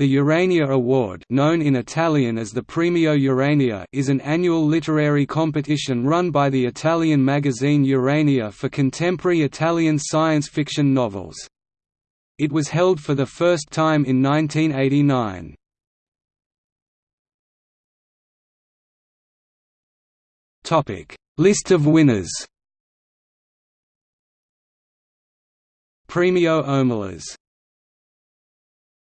The Urania Award known in Italian as the Premio Urania is an annual literary competition run by the Italian magazine Urania for contemporary Italian science fiction novels. It was held for the first time in 1989. List of winners Premio Omelas